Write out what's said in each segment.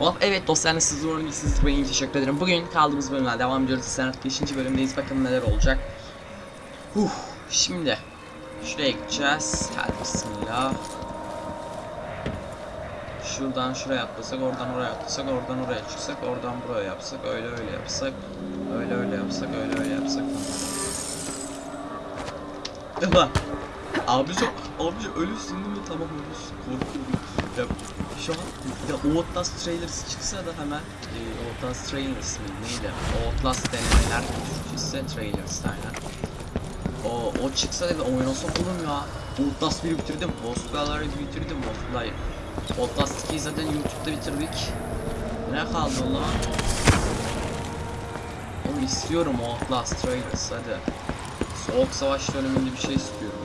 Of evet dostlarım siz iyisiniz ve iyi teşekkür ederim. Bugün kaldığımız bölümler devam ediyoruz. Sen 5. bölümdeyiz. Bakalım neler olacak. Huh, şimdi şuraya gideceğiz. Hadi bismillah. Şuradan şuraya atlasak, oradan oraya atlasak, oradan oraya çıksak, oradan buraya yapsak, öyle öyle yapsak, öyle öyle yapsak, öyle öyle yapsak. Tamam. Abici, abici ölürsün değil mi? Tamam ölürsün. Korkuyorum. Ya şu an ya Outlast trailers çıksa da hemen e, Outlast trailers mi neydi? Outlast denemeler Türkçesi trailers aynen. O, o çıksa da oynasak olur ya? Outlast 1'i bitirdim. Gallery'i bitirdim. Outlast, Outlast 2'yi zaten YouTube'da bitirdik. Ne kaldı lan? Oğlum istiyorum Outlast trailers hadi. Soğuk savaş döneminde bir şey istiyorum.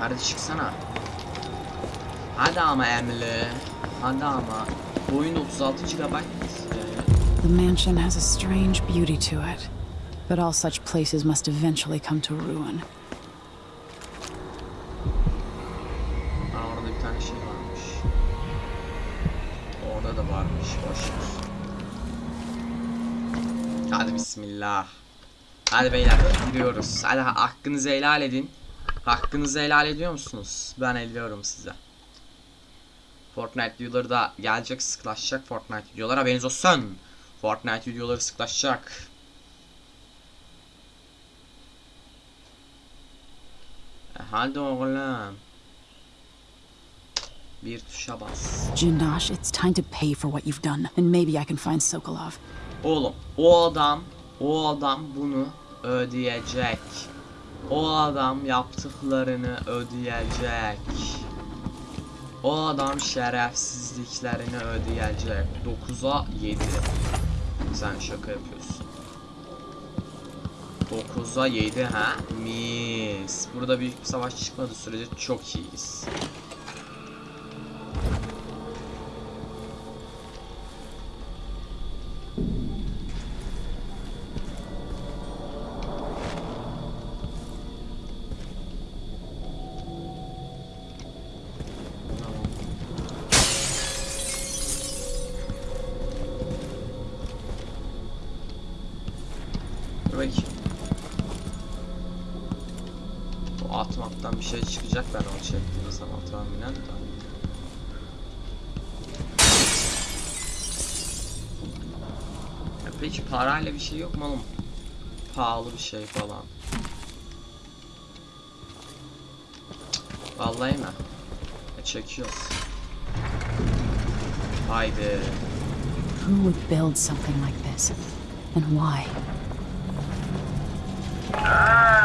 Hadi çıksana. Hadi ama Emily. Hadi ama. Bu oyun 36 GB. The mansion has a strange beauty to it, but all such places must eventually come to ruin. Aa, orada bir tane şey varmış. Orada da varmış. Boş ver. Hadi bismillah. Hadi beyler giriyoruz. Hadi ha- hakkınızı helal edin. Hakkınızı helal ediyor musunuz? Ben ediyorum size. Fortnite videoları da gelecek sıklaşacak Fortnite videolar haberiniz olsun. Fortnite videoları sıklaşacak. E, hadi oğlum. Bir tuşa bas. Jindosh, it's time to pay for what you've done, and maybe I can find Sokolov. Oğlum o adam o adam bunu ödeyecek. O adam yaptıklarını ödeyecek. O adam şerefsizliklerini ödeyecek. 9'a 7. Sen şaka yapıyorsun. 9'a 7 ha? Mis. Burada büyük bir savaş çıkmadığı sürece çok iyiyiz. Atmaktan bir şey çıkacak ben onu çektiğim zaman tahminen de. Ya peki parayla bir şey yok mu oğlum? Pahalı bir şey falan. Vallahi mi? E, çekiyoruz. Haydi. Who would build something like this? And why? Ah,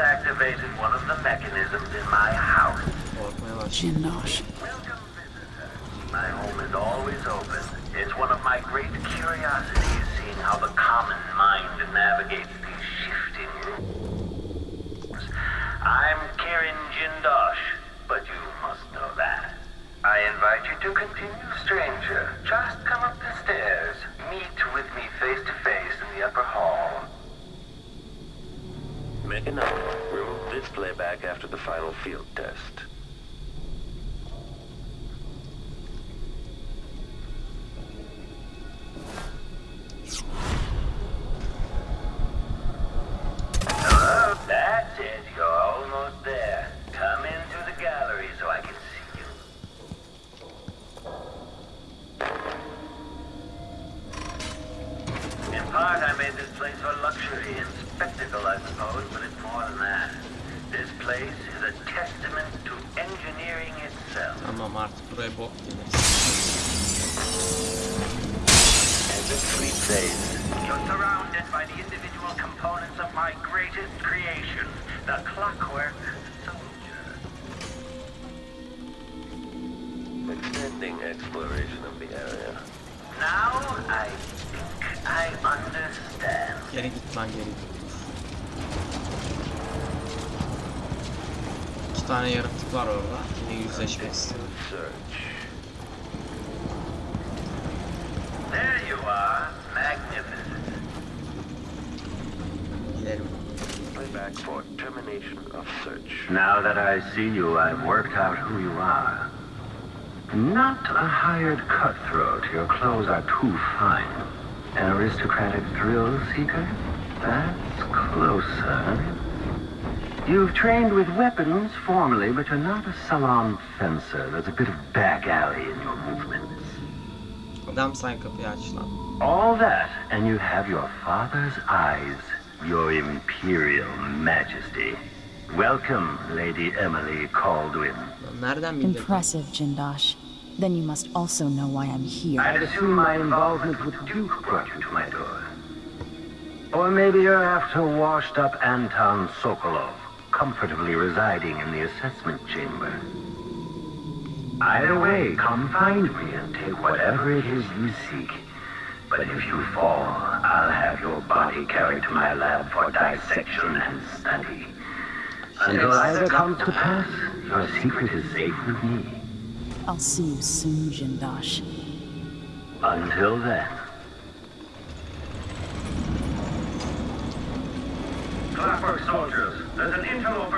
activated one of the mechanisms in my house. Jindosh. Welcome, visitor. My home is always open. It's one of my great curiosities seeing how the common mind navigates these shifting rooms. I'm Kirin Jindosh, but you must know that. I invite you to continue, stranger. Just come up the stairs. Meet with me face to face in the upper hall. Make a note. Remove this playback after the final field test. Tane yaratık var orada. Yine yüzleşmek istiyorum. There you are. Magnificent. Gidelim. Playback for termination of search. Now that I see you, I've worked out who you are. Not a hired cutthroat. Your clothes are too fine. An aristocratic thrill seeker? That's closer. You've trained with weapons formally, but you're not a salon fencer. There's a bit of back alley in your movements. Adam sen kapıyı aç lan. All that, and you have your father's eyes, your imperial majesty. Welcome, Lady Emily Kaldwin. Lan Nereden bildin? Impressive, Jindosh. Then you must also know why I'm here. I'd assume my involvement with Duke brought you to my door. Or maybe you're after washed up Anton Sokolov, comfortably residing in the assessment chamber. Either way, come find me and take whatever it is you seek. But if you fall, I'll have your body carried to my lab for dissection and study. Until either comes to pass, your secret is safe with me. I'll see you soon, Jindosh. Until then. Clockwork soldiers, there's an interloper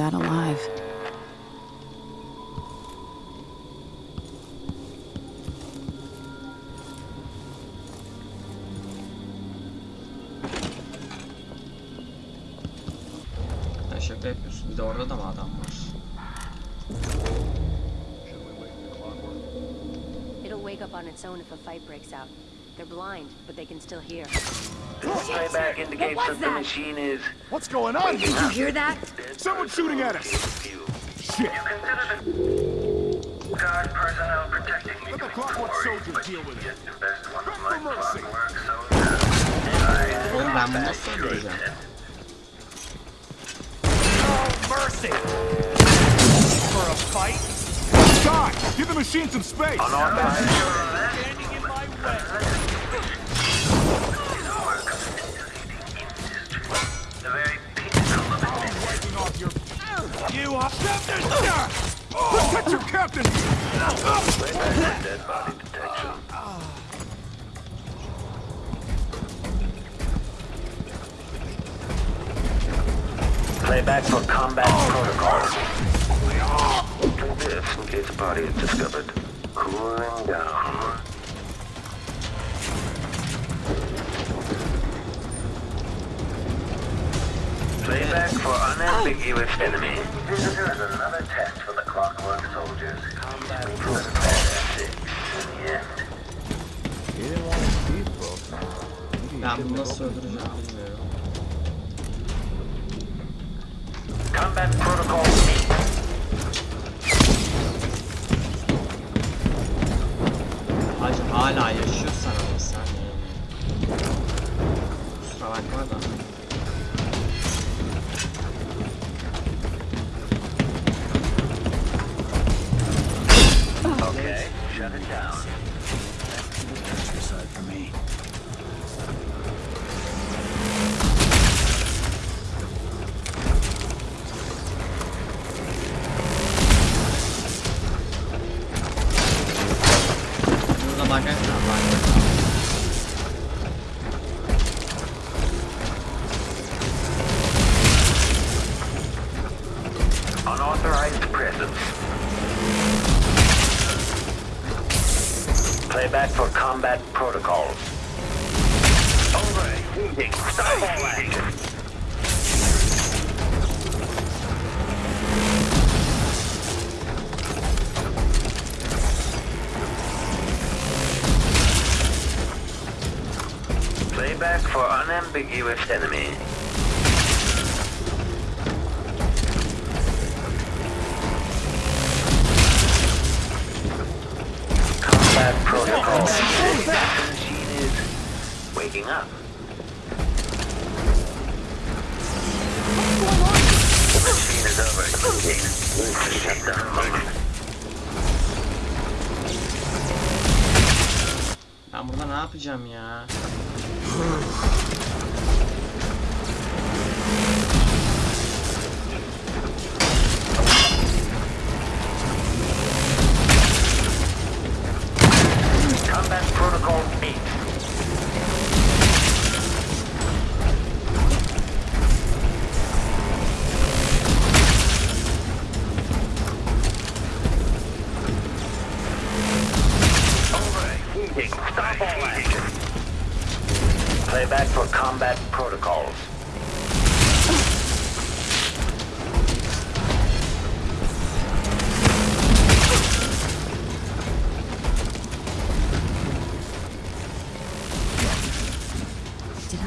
that alive. Sen şaka yapıyorsun. Bir de orada da mı adam var? It'll wake up on its own if a fight breaks out. They're blind, but they can still hear. This playback indicates was that the that? machine is What's going on? Did you hear that? Someone's shooting at us. fuel. Shit. You consider the guard personnel protecting me Let the clockwork glory, soldiers deal with it. yet the best one of Beg for mercy. clockwork soldiers. Oğlum ben bunu nasıl öldüreceğim? No mercy. For a fight? God, give the machine some space. Standing in my way. You are... Captain! Protect your captain! Dead body detection. Playback for combat protocol. Do this in case body is discovered. Cooling down. Playback for unambiguous oh. enemy. Visitor is another test for the clockwork soldiers. Combat 6 in the end. Ben bunu nasıl öldüreceğim bilmiyorum. Combat protocol 8. Hacı hala yaşıyorsan ama sen yani. Kusura bakma da. Shut it down. Burada unambiguous enemy. Combat protocol. The machine is waking up. The machine is to shut down mode. Ben burada ne yapacağım ya?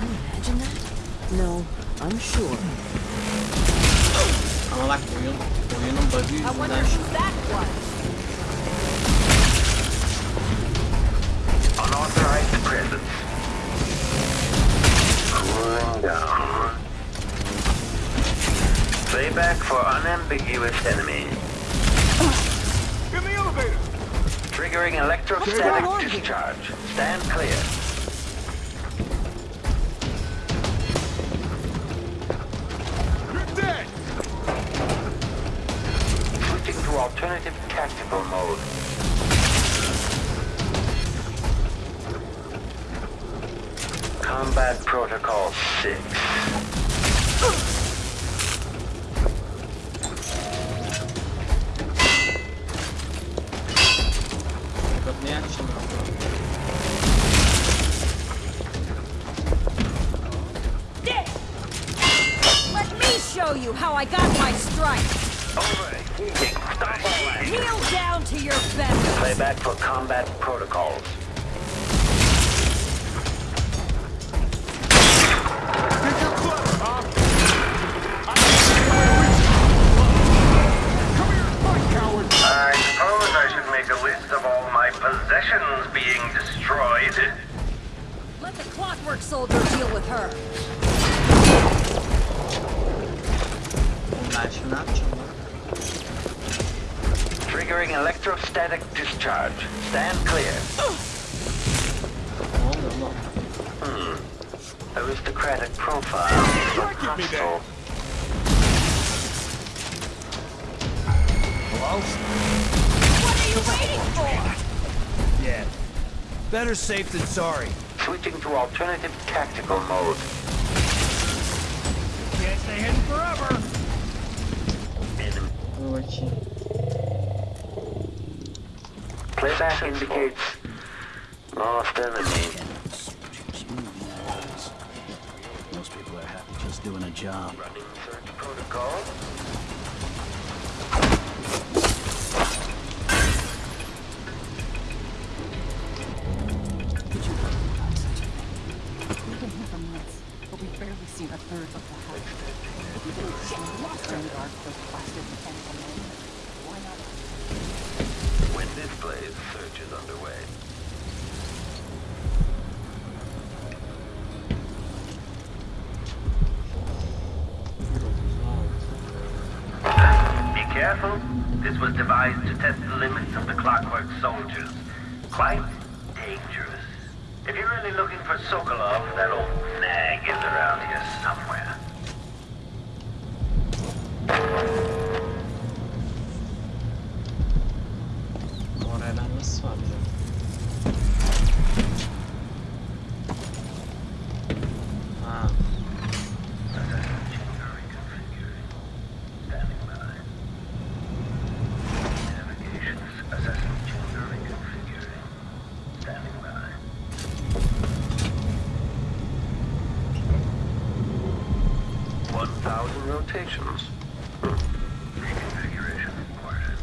I imagine that? No, I'm sure. Ama bak oyun, oyunun bug'ı yüzünden şu that was. Unauthorized presence. Cooling down. Playback for unambiguous enemy. In the elevator! Triggering electrostatic discharge. Stand clear. Tactical mode. Combat Protocol 6. Best. For combat protocols. Think you're huh? Come here and fight, coward! I suppose I should make a list of all my possessions being destroyed. Let the clockwork soldier deal with her. Oğlum ben Triggering electrostatic discharge. Stand clear. Ne oluyor? Aristocratic profile. Look Give hostile. Hello? What are you waiting for? Yeah. Better safe than sorry. Switching to alternative tactical mode. Can't stay hidden forever. Enemy. Dur bakayım. Playback indicates lost enemy. Most people are happy just doing a job. Running search protocol. This was devised to test the limits of the clockwork soldiers. Quite dangerous. If you're really looking for Sokolov, that old nag is around here somewhere. Oraya ben nasıl varacağım? Ha. Standing by. Navigations assessment chamber reconfiguring. Reported.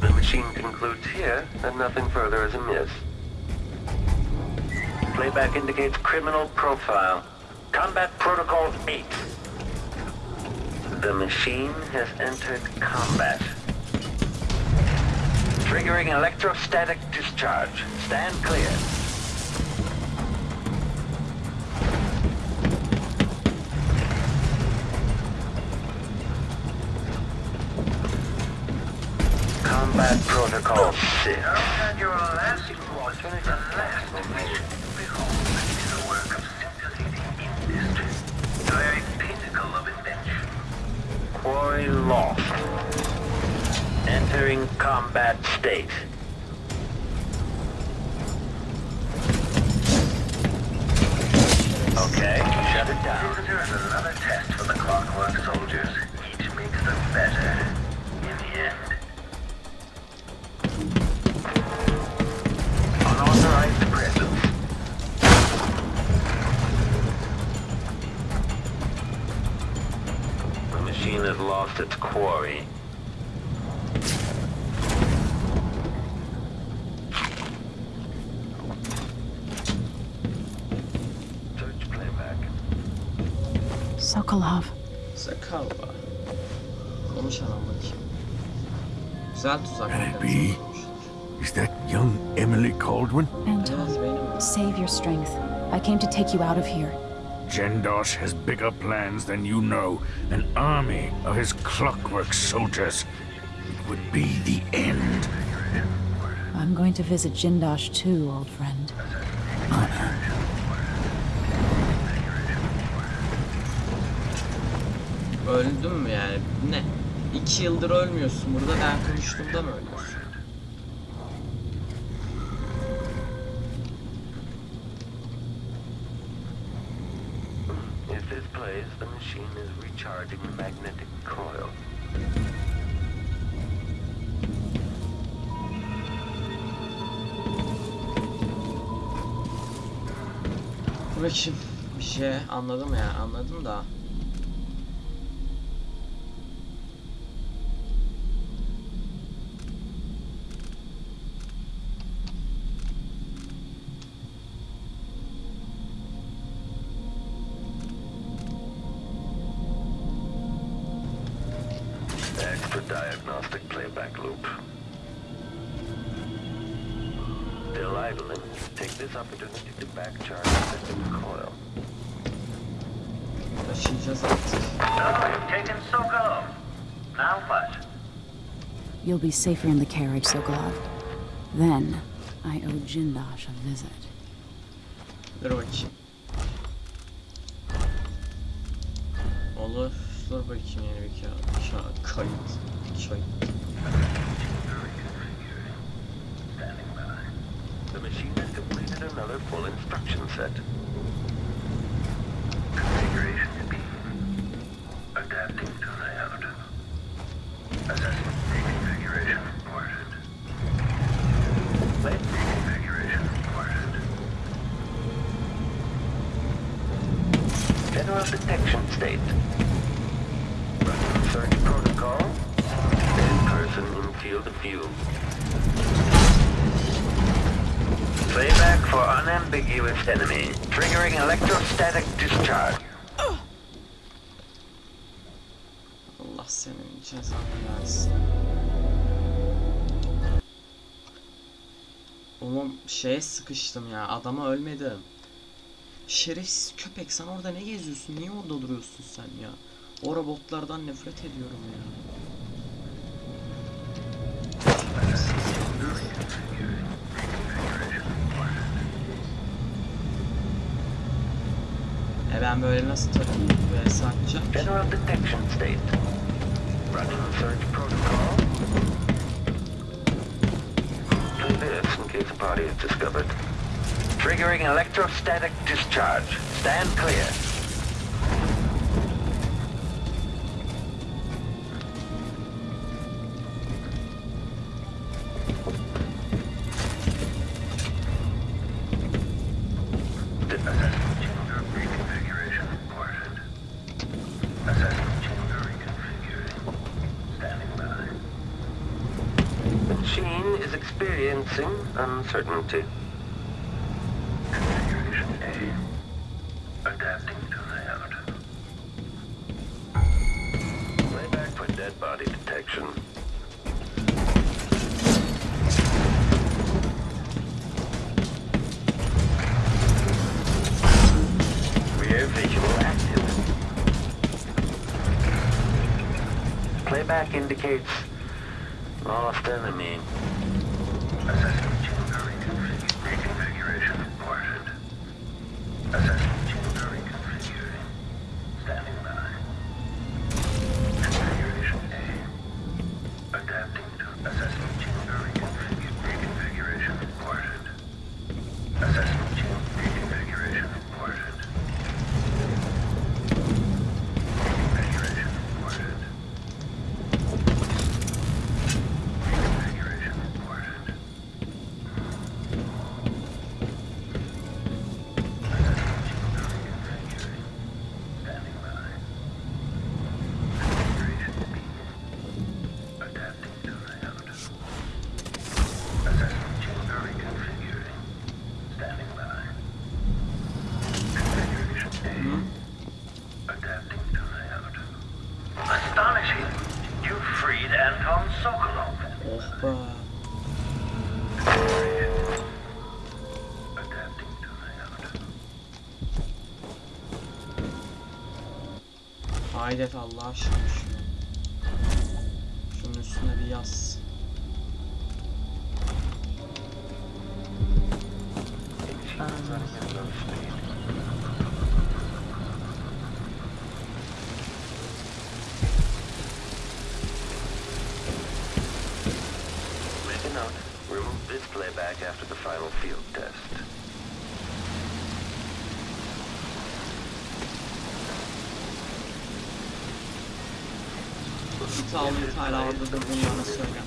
The machine concludes here that nothing further is amiss. Playback indicates criminal profile. Combat Protocol 8. The machine has entered combat. Triggering electrostatic discharge. Stand clear. Pinnacle of invention. Quarry lost. Entering combat state. Okay, shut it down. Its quarry. Search playback. Sokolov. Sakalva. Konuşalım bakayım. Güzel tuzak. Can it be? Is that young Emily Kaldwin? Anton, save your strength. I came to take you out of here. Jindosh has bigger plans than you know. An army of his clockwork soldiers. It would be the end. I'm going to visit Jindosh too, old friend. Öldüm mü yani? Ne? İki yıldır ölmüyorsun. Burada ben konuştuğumda mı ölüyorsun? Plays, the machine is recharging the magnetic coil. Dur bakayım. Bir şey anladım ya. Anladım da. Be safer in the carriage, Sokolov. Then, I owe Jindosh a visit. Dur bakayım. Olur. Dur bakayım yeni bir kağıt. Kağıt. Kayıt. Kayıt. Standing by. The machine has completed another full instruction set. Unambiguous enemy. Triggering electrostatic discharge. Allah senin cezanı versin. Oğlum şeye sıkıştım ya. Adama ölmedim. Şerefsiz köpek sen orada ne geziyorsun? Niye orada duruyorsun sen ya? O robotlardan nefret ediyorum ya. Ben böyle nasıl takım ve satacağım? General detection state. Running search protocol. Do this in case a body is discovered. Triggering electrostatic discharge. Stand clear. Uncertainty. Configuration A. Adapting to layout. Playback for dead body detection. Rear visual active. Playback indicates lost enemy. Haydi Efe Allah aşkına şunu. Şunun üstüne bir yaz. Make İtalya hala orada durduğunu söyle.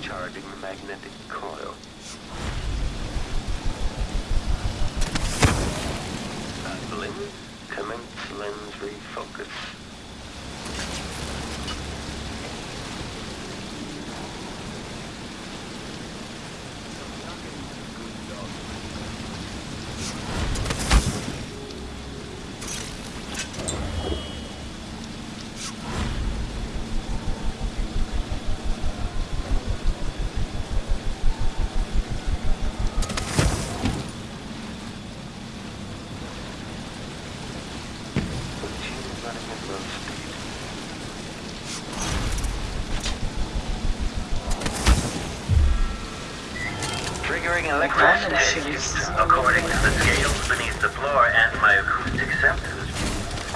Triggering electrosynthesis. According to the scales beneath the floor and my acoustic sensors,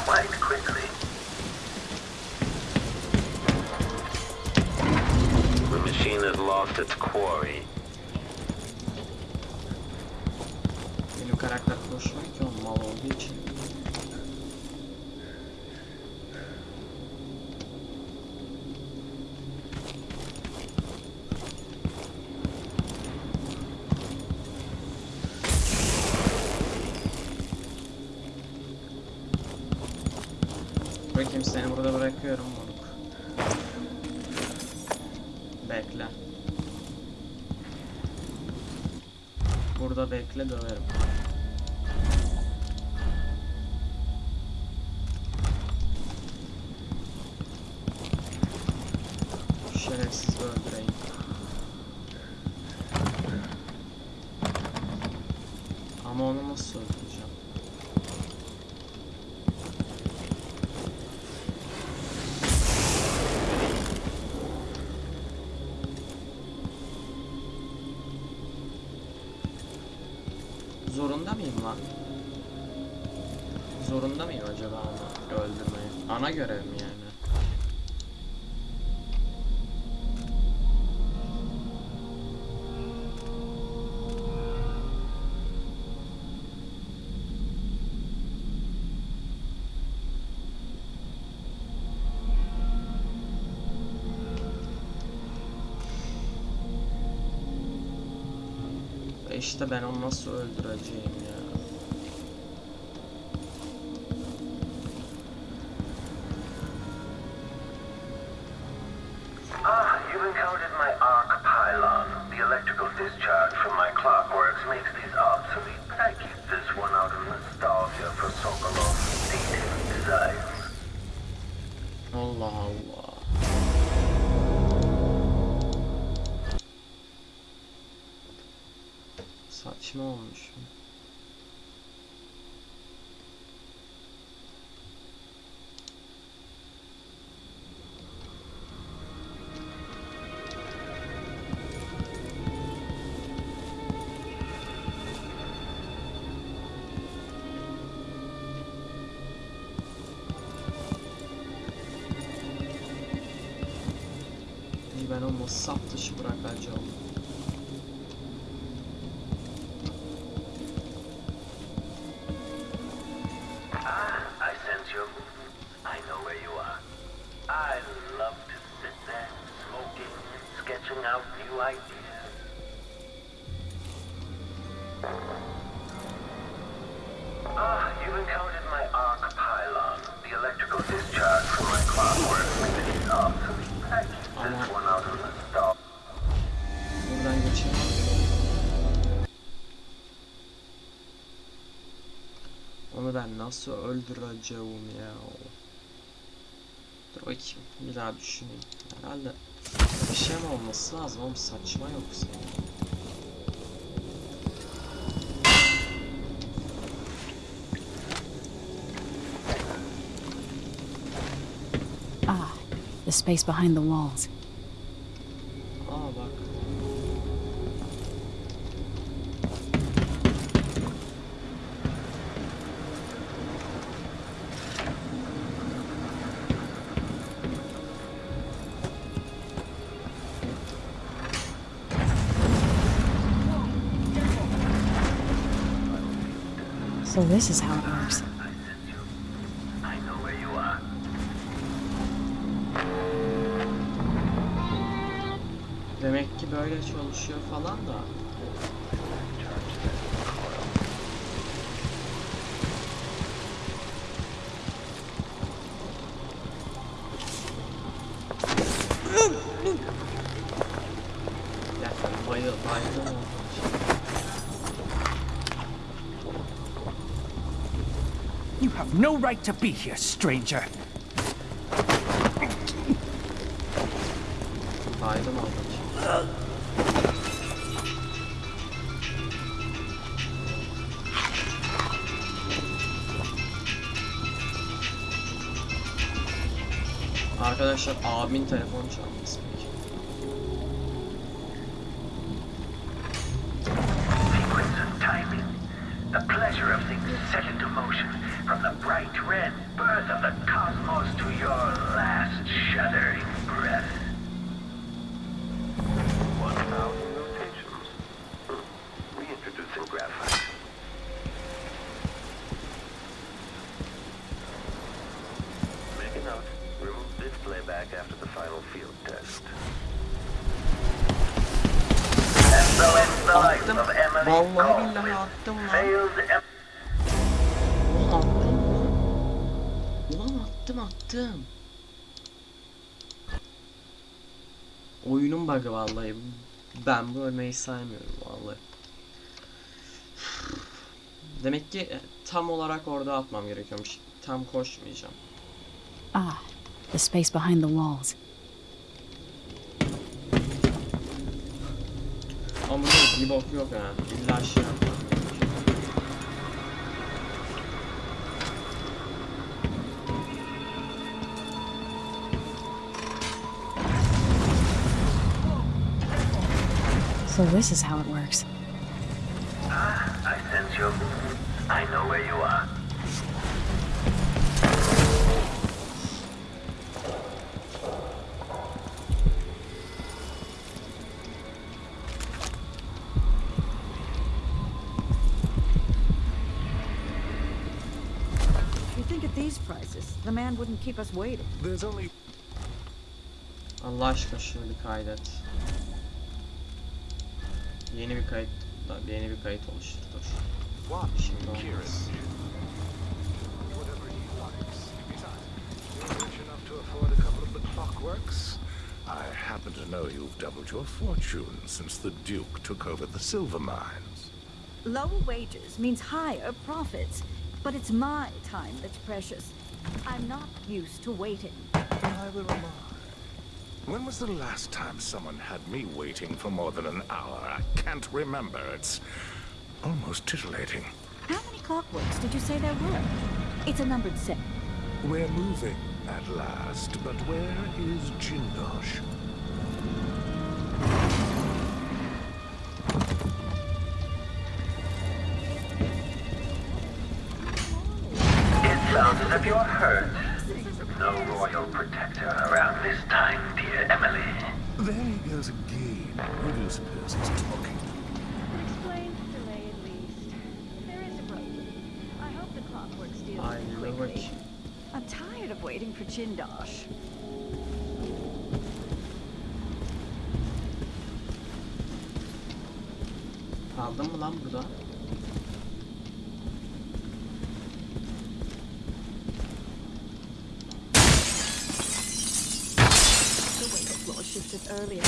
quite quickly. The machine has lost its quarry. Ki o mal olduğu için. Bakayım Ama onu nasıl öldüreceğim? Zorunda mıyım lan? Zorunda mıyım acaba onu öldürmeyi? Ana görev mi İşte ben onu nasıl öldüreceğim ya? Kime olmuş? ben onu sap dışı bırakacağım. Onu ben nasıl öldüreceğim ya? Dur bakayım. Bir daha düşüneyim. Herhalde bir şey mi olması lazım oğlum saçma yoksa. Ah, the space behind the walls. This is how it works. I sense you. I know where you are. Demek ki böyle çalışıyor falan da. Ya ben bayıl, bayıldım o. You have no right to be here, stranger. Bayıldım o. Arkadaşlar abimin telefonu çalması Oyunun bug'ı vallahi. Ben bu ölmeyi saymıyorum vallahi. Demek ki e, tam olarak orada atmam gerekiyormuş. Tam koşmayacağım. Ah, the space behind the walls. Ama burada bir bok yok ha. İlla şey yapmam So this is how it works. Ah, I sense your movement. I know where you are. You think at these prices, the man wouldn't keep us waiting. There's only Allah aşkına şunu bir kaydet. Yeni bir kayıt, yeni bir kayıt oluştur. Dur. Şimdi olmaz. Whatever he likes. Besides, you're rich enough to afford a couple of the clockworks. I happen to know you've doubled your fortune since the Duke took over the silver mines. Lower wages means higher profits. But it's my time that's precious. I'm not used to waiting. Neither am I. When was the last time someone had me waiting for more than an hour? I can't remember. It's almost titillating. How many clockworks did you say there were? It's a numbered set. We're moving at last, but where is Jindosh? It sounds as if you're hurt. No royal protector around this time, dear Emily. There he goes again. Who do you suppose he's talking to? Explains the delay at least. There is a problem. I hope the clockworks deal Ay with it quickly. I'm tired of waiting for Jindosh. Kaldın mı lan burada? The way the floor earlier.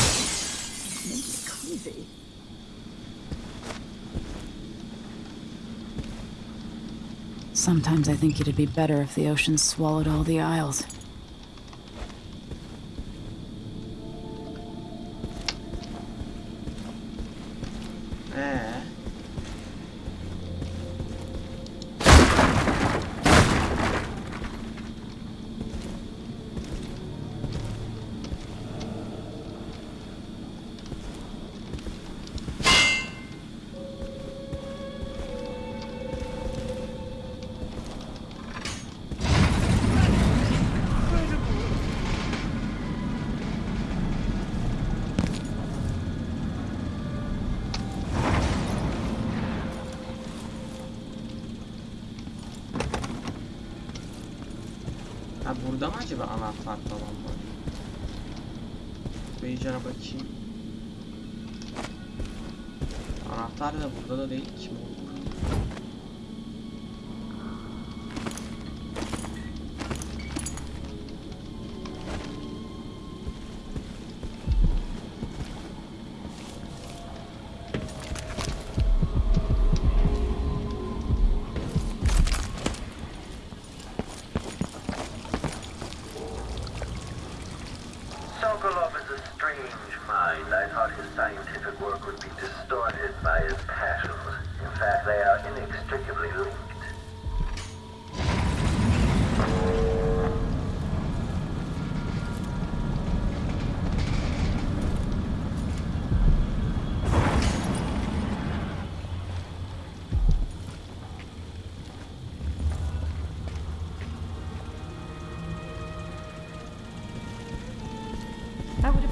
Sometimes I think it'd be better if the ocean swallowed all the isles. Ha burada mı acaba anahtar falan var? Beycan'a bakayım. Anahtar da burada da değil ki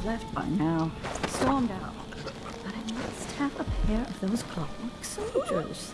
left by now, stormed out. But I must have a pair of those clockwork soldiers.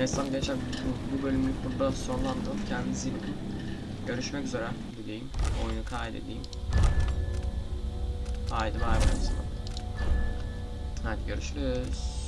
Neyse gençler bu, bu bölümü burada sonlandıralım. Kendinize iyi bakın. Görüşmek üzere diyeyim. Oyunu kaydedeyim. Haydi bay bay. Hadi görüşürüz.